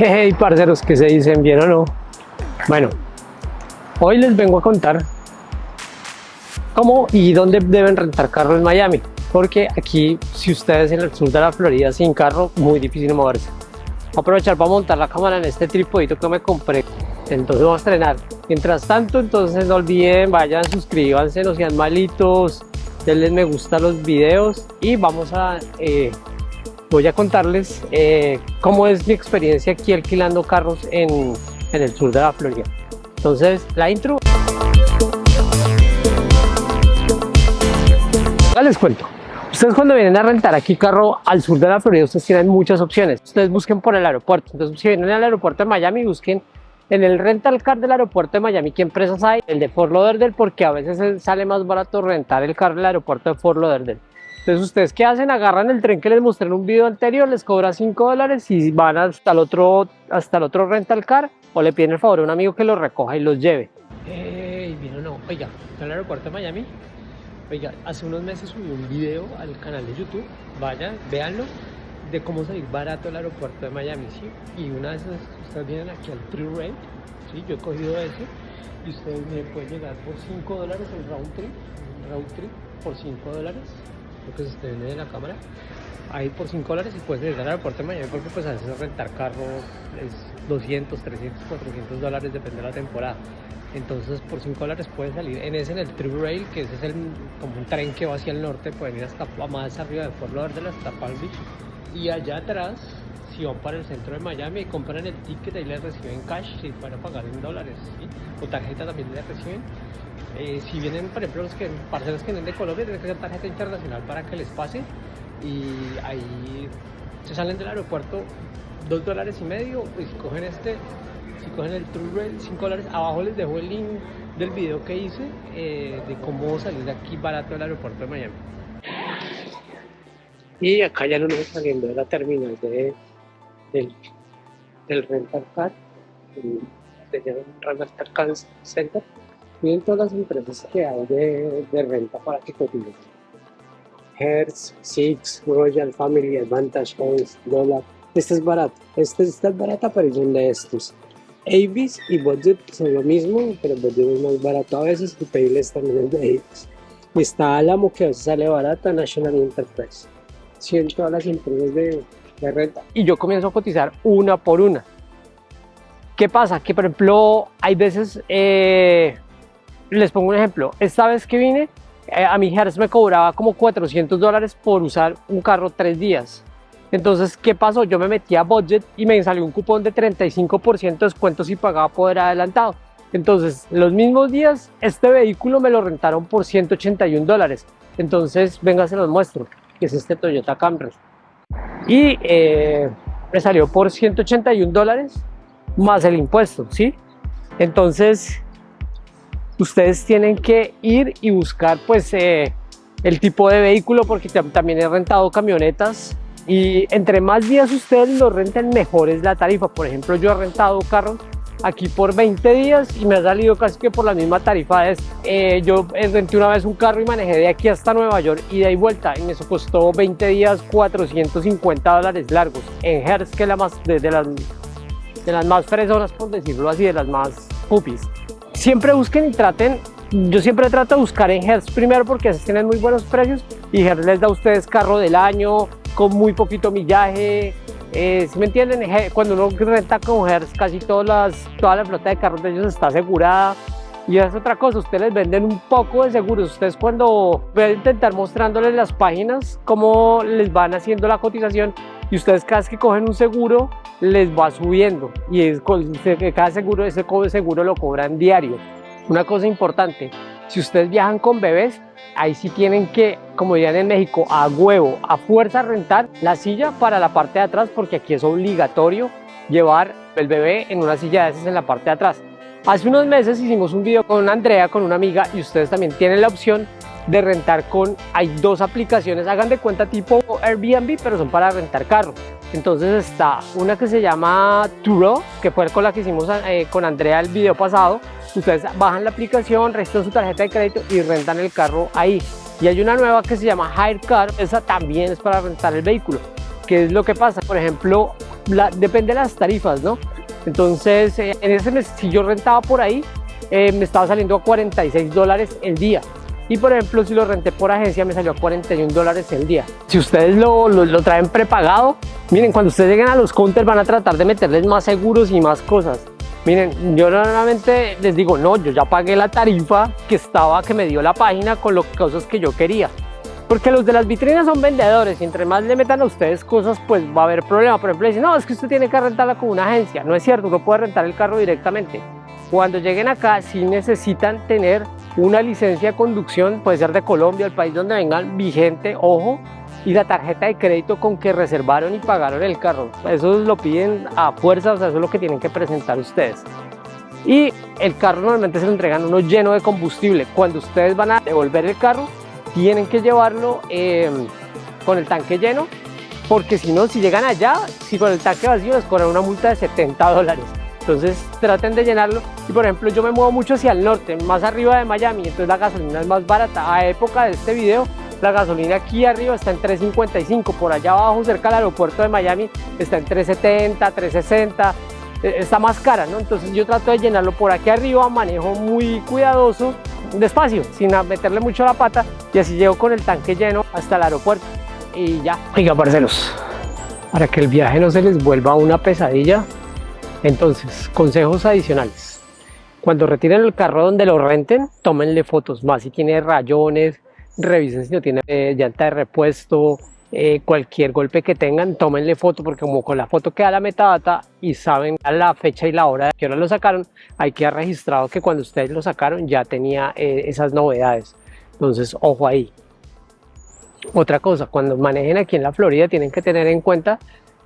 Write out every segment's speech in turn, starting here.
Hey, parceros, ¿qué se dicen? ¿Bien o no? Bueno, hoy les vengo a contar cómo y dónde deben rentar carro en Miami. Porque aquí, si ustedes en el sur de la Florida sin carro, muy difícil moverse. Voy a aprovechar para montar la cámara en este tripodito que me compré. Entonces vamos a estrenar. Mientras tanto, entonces no olviden, vayan, suscríbanse, no sean malitos, denle me gusta a los videos y vamos a eh, voy a contarles eh, cómo es mi experiencia aquí alquilando carros en, en el sur de la Florida. Entonces, la intro. Ya les cuento. Ustedes cuando vienen a rentar aquí carro al sur de la Florida, ustedes tienen muchas opciones. Ustedes busquen por el aeropuerto. Entonces, si vienen al aeropuerto de Miami, busquen en el rental car del aeropuerto de Miami, ¿qué empresas hay? El de Fort Lauderdale, porque a veces sale más barato rentar el carro del aeropuerto de Fort Lauderdale. Entonces, ¿ustedes qué hacen? Agarran el tren que les mostré en un video anterior, les cobra 5 dólares y van hasta el otro, hasta el otro rental car o le piden el favor a un amigo que los recoja y los lleve. Ey, vino no. Oiga, ¿está en el aeropuerto de Miami? Oiga, hace unos meses subí un video al canal de YouTube, vayan, véanlo, de cómo salir barato el aeropuerto de Miami, ¿sí? Y una vez ustedes vienen aquí al True Rate, ¿sí? Yo he cogido ese y ustedes me pueden llegar por 5 dólares el round trip, round trip por 5 dólares que se esté de la cámara ahí por 5 dólares y puedes llegar al aeropuerto de Miami porque pues a veces rentar carro es 200, 300, 400 dólares depende de la temporada. Entonces por 5 dólares puedes salir. En ese en el True Rail que ese es el, como un tren que va hacia el norte pueden ir hasta más arriba de Fort Lauderdale hasta Palm Beach. Y allá atrás van para el centro de Miami y compran el ticket ahí les reciben cash si van a pagar en dólares o tarjeta también les reciben eh, si vienen, por ejemplo, los que, parceros que vienen de Colombia, tienen que hacer tarjeta internacional para que les pase. Y ahí se salen del aeropuerto dos dólares y medio. Y si cogen este, si cogen el True Rail, 5 dólares. Abajo les dejo el link del video que hice eh, de cómo salir de aquí barato del aeropuerto de Miami. Y acá ya no nos saliendo de la terminal de, del, del rental car, de rental car center Miren todas las empresas que hay de, de renta para que coticen. Hertz, Six, Royal Family, Advantage Homes, Dollar. Este es barato. Este, esta es barata, pero son de estos. Avis y Budget son lo mismo, pero Budget es más barato a veces y Payless también es de Avis. Está Alamo que a veces sale barata, National Enterprise. Sí, todas las empresas de, de renta. Y yo comienzo a cotizar una por una. ¿Qué pasa? Que por ejemplo hay veces eh, les pongo un ejemplo, esta vez que vine, eh, a mi Hertz me cobraba como 400 dólares por usar un carro tres días. Entonces, ¿qué pasó? Yo me metí a budget y me salió un cupón de 35% de descuento si pagaba poder adelantado. Entonces, los mismos días, este vehículo me lo rentaron por 181 dólares. Entonces, venga, se los muestro, que es este Toyota Camry. Y eh, me salió por 181 dólares más el impuesto, ¿sí? Entonces, ustedes tienen que ir y buscar pues eh, el tipo de vehículo porque también he rentado camionetas y entre más días ustedes lo renten mejor es la tarifa por ejemplo yo he rentado carros aquí por 20 días y me ha salido casi que por la misma tarifa. Es eh, yo renté una vez un carro y manejé de aquí hasta Nueva York y de ahí vuelta y me costó 20 días 450 dólares largos. En Hertz que es la más de, las de las más fresonas por decirlo así de las más pupis. Siempre busquen y traten, yo siempre trato de buscar en Hertz primero porque tienen muy buenos precios y Hertz les da a ustedes carro del año con muy poquito millaje, eh, si me entienden, cuando uno renta con Hertz casi todas las, toda la flota de carros de ellos está asegurada. Y es otra cosa, ustedes les venden un poco de seguros, ustedes cuando voy a intentar mostrándoles las páginas cómo les van haciendo la cotización y ustedes cada vez que cogen un seguro les va subiendo. Y es, cada seguro, ese seguro lo cobran diario. Una cosa importante, si ustedes viajan con bebés, ahí sí tienen que, como dirían en México, a huevo, a fuerza rentar la silla para la parte de atrás porque aquí es obligatorio llevar el bebé en una silla de esas en la parte de atrás. Hace unos meses hicimos un video con Andrea, con una amiga, y ustedes también tienen la opción de rentar con, hay dos aplicaciones, hagan de cuenta tipo Airbnb, pero son para rentar carro. Entonces está una que se llama Turo, que fue con la que hicimos eh, con Andrea el video pasado. Ustedes bajan la aplicación, registran su tarjeta de crédito y rentan el carro ahí. Y hay una nueva que se llama Hire Car, esa también es para rentar el vehículo. ¿Qué es lo que pasa? Por ejemplo, depende de las tarifas, ¿no? Entonces, eh, en ese mes, si yo rentaba por ahí, eh, me estaba saliendo a 46 dólares el día. Y por ejemplo, si lo renté por agencia, me salió a 41 dólares el día. Si ustedes lo, lo, traen prepagado, miren, cuando ustedes lleguen a los counters van a tratar de meterles más seguros y más cosas. Miren, yo normalmente les digo, no, yo ya pagué la tarifa que estaba, que me dio la página con las cosas que yo quería. Porque los de las vitrinas son vendedores y entre más le metan a ustedes cosas, pues va a haber problema. Por ejemplo, dicen, no, es que usted tiene que rentarla con una agencia. No es cierto, uno puede rentar el carro directamente. Cuando lleguen acá, sí necesitan tener una licencia de conducción, puede ser de Colombia, el país donde vengan, vigente, ojo, y la tarjeta de crédito con que reservaron y pagaron el carro. Eso lo piden a fuerza, o sea, eso es lo que tienen que presentar ustedes. Y el carro normalmente se lo entregan uno lleno de combustible. Cuando ustedes van a devolver el carro, tienen que llevarlo em, con el tanque lleno porque si no, si llegan allá, si con el tanque vacío les cobran una multa de 70 dólares. Entonces traten de llenarlo y por ejemplo yo me muevo mucho hacia el norte, más arriba de Miami, entonces la gasolina es más barata. A época de este video la gasolina aquí arriba está en 3.55, por allá abajo cerca del aeropuerto de Miami está en 3.70, 3.60, e, está más cara, ¿no? Entonces yo trato de llenarlo por aquí arriba, manejo muy cuidadoso despacio, sin meterle mucho la pata y así llego con el tanque lleno hasta el aeropuerto y ya. Oiga, parceros, para que el viaje no se les vuelva una pesadilla, entonces, consejos adicionales. Cuando retiren el carro donde lo renten, tómenle fotos más si tiene rayones, revisen si no tiene eh, llanta de repuesto, eh, cualquier golpe que tengan, tómenle foto porque como con la foto queda la metadata y saben la fecha y la hora de que hora lo sacaron, hay que registrado que cuando ustedes lo sacaron ya tenía eh, esas novedades. Entonces, ojo ahí. Otra cosa, cuando manejen aquí en la Florida tienen que tener en cuenta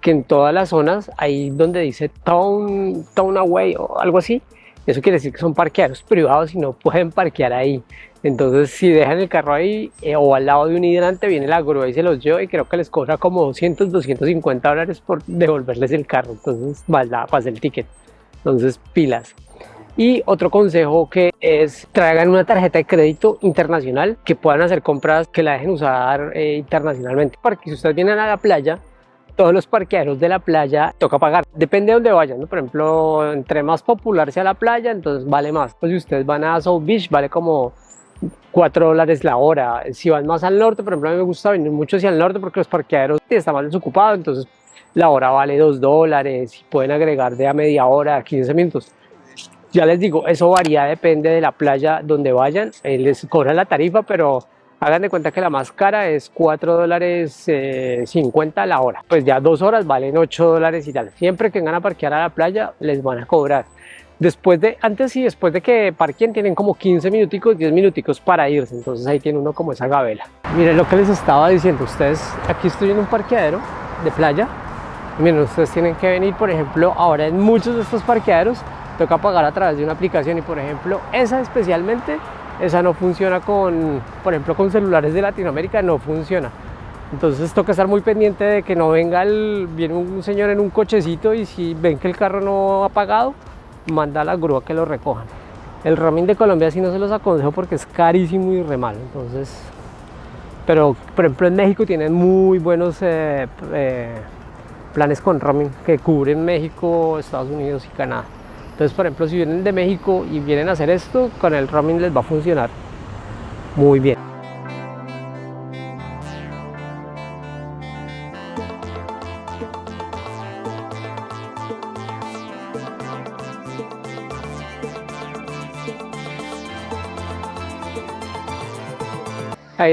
que en todas las zonas, ahí donde dice Town, town Away o algo así, eso quiere decir que son parqueaderos privados y no pueden parquear ahí. Entonces si dejan el carro ahí eh, o al lado de un hidrante viene la grúa y se los lleva y creo que les cobra como 200, 250 dólares por devolverles el carro. Entonces la pasa el ticket. Entonces pilas. Y otro consejo que es traigan una tarjeta de crédito internacional que puedan hacer compras que la dejen usar eh, internacionalmente. Para que si ustedes vienen a la playa todos los parqueaderos de la playa toca pagar. Depende de dónde vayan, ¿no? Por ejemplo, entre más popular sea la playa, entonces vale más. Pues si ustedes van a South Beach, vale como 4 dólares la hora. Si van más al norte, por ejemplo, a mí me gusta venir mucho hacia el norte porque los parqueaderos están más desocupados, entonces la hora vale 2 dólares pueden agregar de a media hora a 15 minutos. Ya les digo, eso varía, depende de la playa donde vayan, eh, les cobran la tarifa, pero hagan de cuenta que la más cara es 4 dólares 50 eh, la hora. Pues ya dos horas valen 8 dólares y tal. Siempre que vengan a parquear a la playa les van a cobrar. Después de, antes y después de que parquen tienen como 15 minuticos, 10 minuticos para irse, entonces ahí tiene uno como esa gabela. Miren lo que les estaba diciendo, ustedes, aquí estoy en un parqueadero de playa, miren, ustedes tienen que venir, por ejemplo, ahora en muchos de estos parqueaderos toca pagar a través de una aplicación y por ejemplo, esa especialmente, esa no funciona con, por ejemplo, con celulares de Latinoamérica, no funciona. Entonces toca estar muy pendiente de que no venga viene un señor en un cochecito y si ven que el carro no ha pagado, manda a la grúa que lo recojan. El roaming de Colombia sí no se los aconsejo porque es carísimo y re mal, entonces... Pero, por ejemplo, en México tienen muy buenos eh, eh, planes con roaming que cubren México, Estados Unidos y Canadá. Entonces, por ejemplo, si vienen de México y vienen a hacer esto, con el roaming les va a funcionar muy bien.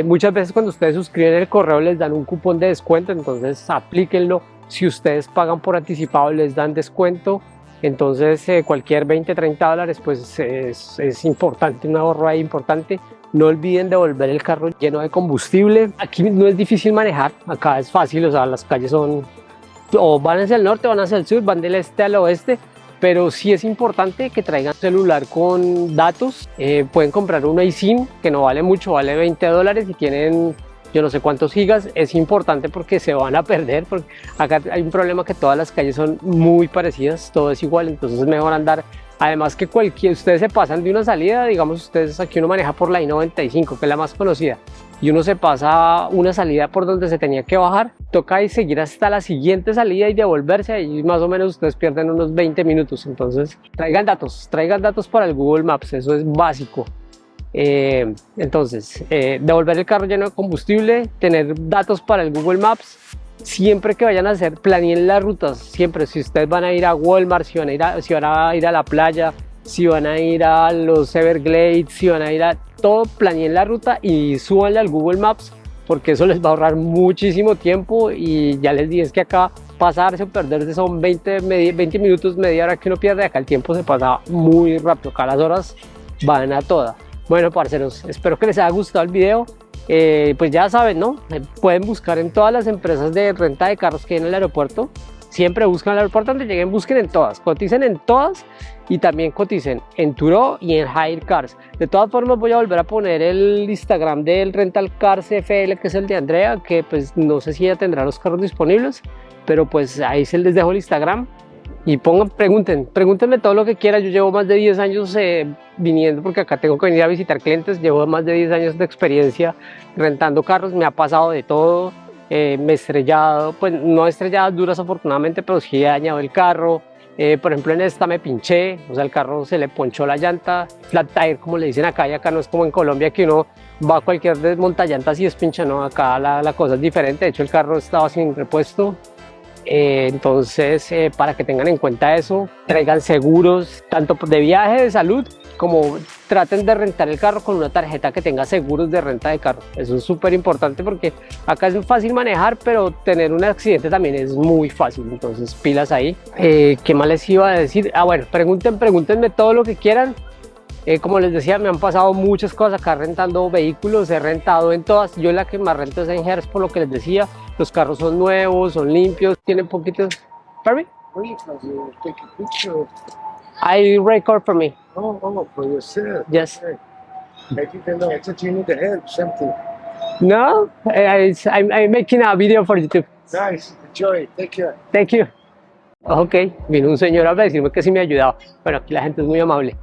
muchas veces cuando ustedes suscriben el correo les dan un cupón de descuento, entonces aplíquenlo. Si ustedes pagan por anticipado les dan descuento, entonces eh, cualquier 20, 30 dólares pues es, es importante, un ahorro ahí importante. No olviden devolver el carro lleno de combustible. Aquí no es difícil manejar, acá es fácil, o sea, las calles son o van hacia el norte, van hacia el sur, van del este al oeste pero sí es importante que traigan celular con datos. Eh, pueden comprar un iSIM que no vale mucho, vale 20 dólares y tienen yo no sé cuántos gigas. Es importante porque se van a perder, porque acá hay un problema que todas las calles son muy parecidas, todo es igual, entonces es mejor andar. Además que cualquier, ustedes se pasan de una salida, digamos ustedes aquí uno maneja por la I-95, que es la más conocida, y uno se pasa una salida por donde se tenía que bajar, toca y seguir hasta la siguiente salida y devolverse y más o menos ustedes pierden unos 20 minutos. Entonces traigan datos, traigan datos para el Google Maps, eso es básico. Eh, entonces, eh, devolver el carro lleno de combustible, tener datos para el Google Maps, siempre que vayan a hacer, planeen las rutas, siempre, si ustedes van a ir a Walmart, si van a ir a, si van a, ir a la playa, si van a ir a los Everglades, si van a ir a todo, planeen la ruta y súbanle al Google Maps porque eso les va a ahorrar muchísimo tiempo y ya les dije que acá pasarse o perderse son 20, 20 minutos, media hora que uno pierde, acá el tiempo se pasa muy rápido, acá las horas van a todas. Bueno, parceros, espero que les haya gustado el video. Eh, pues ya saben, ¿no? Pueden buscar en todas las empresas de renta de carros que hay en el aeropuerto. Siempre buscan el aeropuerto donde lleguen, busquen en todas, coticen en todas y también coticen en Turo y en Hire Cars. De todas formas voy a volver a poner el Instagram del Rental Cars FL, que es el de Andrea, que pues no sé si ya tendrá los carros disponibles, pero pues ahí se les dejo el Instagram y pongan, pregunten, pregúntenme todo lo que quieran. Yo llevo más de 10 años eh, viniendo porque acá tengo que venir a visitar clientes. Llevo más de 10 años de experiencia rentando carros. Me ha pasado de todo. Eh, me he estrellado, pues no he estrellado duras afortunadamente, pero sí he dañado el carro. Eh, por ejemplo, en esta me pinché, o sea, el carro se le ponchó la llanta, flat tire, como le dicen acá, y acá no es como en Colombia que uno va a cualquier desmontallantas y es pincha, no, acá la, la cosa es diferente. De hecho, el carro estaba sin repuesto, eh, entonces, eh, para que tengan en cuenta eso, traigan seguros, tanto de viaje, de salud, como traten de rentar el carro con una tarjeta que tenga seguros de renta de carro. Eso es súper importante porque acá es fácil manejar, pero tener un accidente también es muy fácil. Entonces, pilas ahí. Eh, ¿Qué más les iba a decir? Ah, bueno, pregunten, pregúntenme todo lo que quieran. Como les decía, me han pasado muchas cosas acá rentando vehículos, he rentado en todas, yo la que más rento es en Hertz por lo que les decía, los carros son nuevos, son limpios, tienen poquitos... Pardon me? I record for me. Oh, oh, for yourself. Yes. Okay. Didn't know. I thought you need to help something. No, I, I'm, I'm making a video for YouTube. Nice. Enjoy. Take care. Thank you. Ok, vino un señor a decirme que sí me ayudaba. Bueno, aquí la gente es muy amable.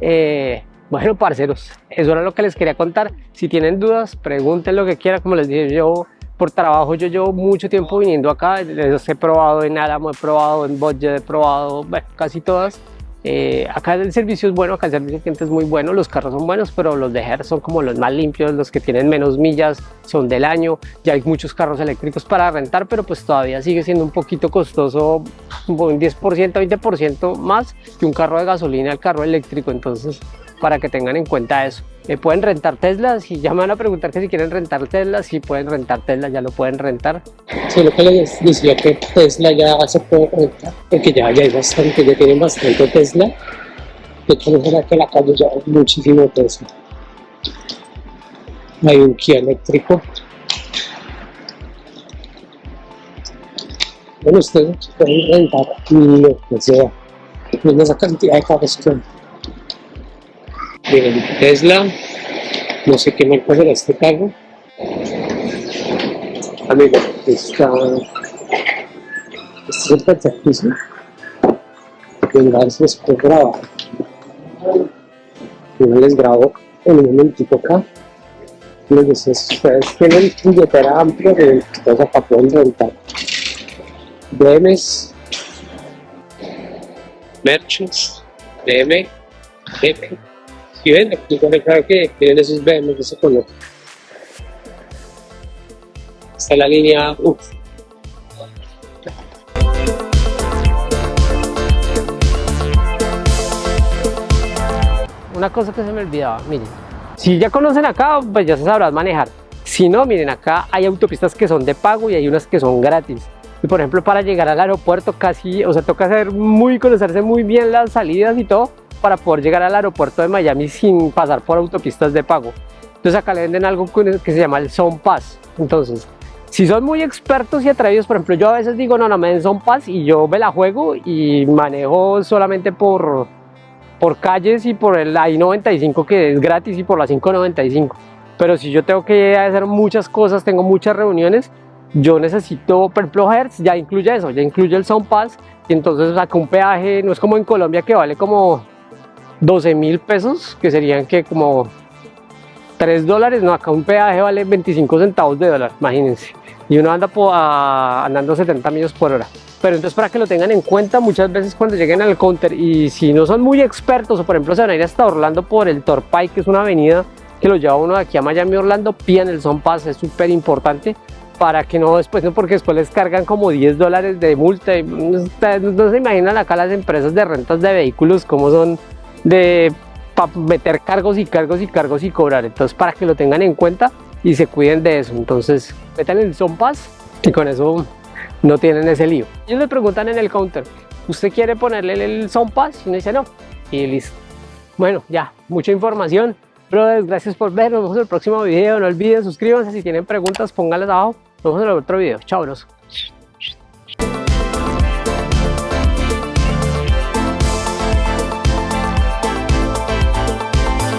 Eh, bueno, parceros, eso era lo que les quería contar. Si tienen dudas, pregunten lo que quieran. Como les dije, yo por trabajo yo llevo mucho tiempo viniendo acá, les he probado en Álamo, he probado en Budget, he probado, bueno, casi todas. Eh, acá el servicio es bueno, acá el servicio de cliente es muy bueno, los carros son buenos, pero los de Her son como los más limpios, los que tienen menos millas, son del año, ya hay muchos carros eléctricos para rentar, pero pues todavía sigue siendo un poquito costoso, un 10%, 20% más que un carro de gasolina al carro eléctrico, entonces para que tengan en cuenta eso. Eh, pueden rentar Tesla, si ya me van a preguntar que si quieren rentar Tesla, si pueden rentar Tesla, ya lo pueden rentar. Sí, lo que les decía que Tesla ya se puede rentar, porque ya, hay bastante, ya tienen bastante Tesla. De hecho, que la calle ya hay muchísimo Tesla. Hay un Kia eléctrico. Bueno, ustedes pueden rentar lo que sea. Esa cantidad de carros que Miren, Tesla, no sé qué marca será este carro. Amigo, está, este es el perfectísimo. Venga, si les puedo grabar. Yo les grabo en un momentito acá. Les decía, si ustedes tienen billetera amplia, entonces acá pueden rentar. BMs, Merchants, BM, F, si ven, aquí pone claro que tienen esos de ese color. Está la línea UF. Una cosa que se me olvidaba, miren, si ya conocen acá, pues ya se sabrán manejar. Si no, miren, acá hay autopistas que son de pago y hay unas que son gratis. Y por ejemplo, para llegar al aeropuerto casi, o sea, toca hacer muy, conocerse muy bien las salidas y todo para poder llegar al aeropuerto de Miami sin pasar por autopistas de pago. Entonces acá le venden algo que se llama el Zone Pass. Entonces, si son muy expertos y atrevidos, por ejemplo, yo a veces digo, no, no me den Zone Pass y yo me la juego y manejo solamente por, por calles y por el I-95 que es gratis y por la 595. Pero si yo tengo que hacer muchas cosas, tengo muchas reuniones, yo necesito, por ejemplo, Hertz ya incluye eso, ya incluye el Sound Pass y entonces saca un peaje, no es como en Colombia que vale como 12 mil pesos, que serían que como 3 dólares, no, acá un peaje vale 25 centavos de dólar, imagínense. Y uno anda andando 70 millas por hora. Pero entonces para que lo tengan en cuenta, muchas veces cuando lleguen al counter y si no son muy expertos o por ejemplo se van a ir hasta Orlando por el Torpay, que es una avenida que lo lleva uno de aquí a Miami, Orlando, pidan el Son Pass, es súper importante para que no después, no porque después les cargan como 10 dólares de multa. y Ustedes no se imaginan acá las empresas de rentas de vehículos como son de para meter cargos y cargos y cargos y cobrar. Entonces para que lo tengan en cuenta y se cuiden de eso. Entonces metan el Son Pass y con eso no tienen ese lío. Ellos le preguntan en el counter, ¿usted quiere ponerle el Sound Pass? Y uno dice no. Y listo. Bueno, ya, mucha información. Brothers, gracias por ver. Nos vemos en el próximo video. No olviden suscríbanse. Si tienen preguntas, pónganlas abajo. Nos vemos en el otro video. Chao, bros.